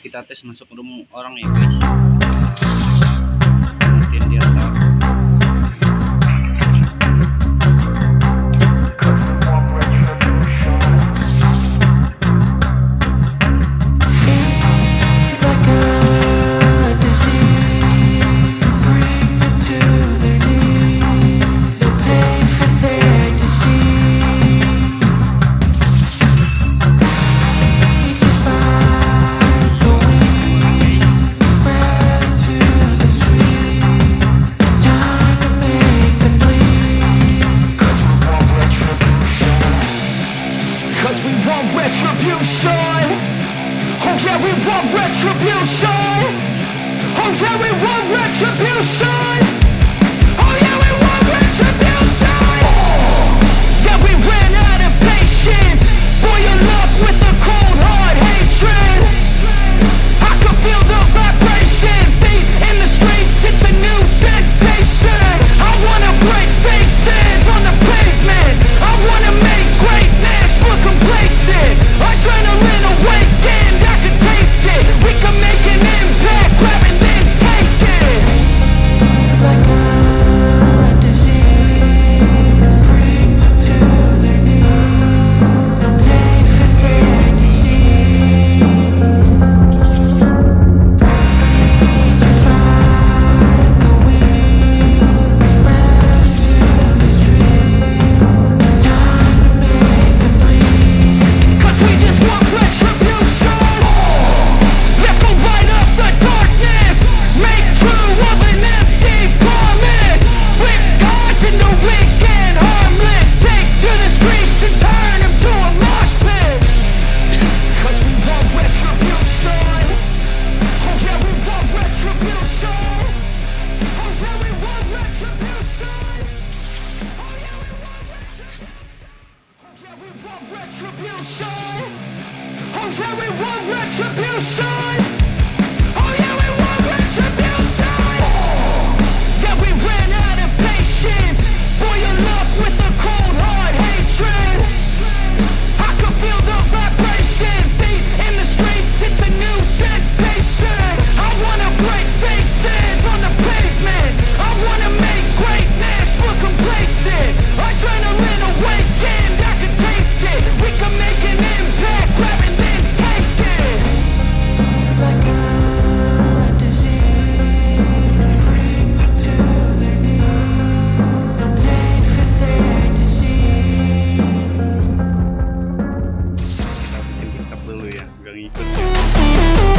kita tes masuk rumah orang ya guys. yeah, we want retribution. Oh yeah, we want retribution. retribution. very good.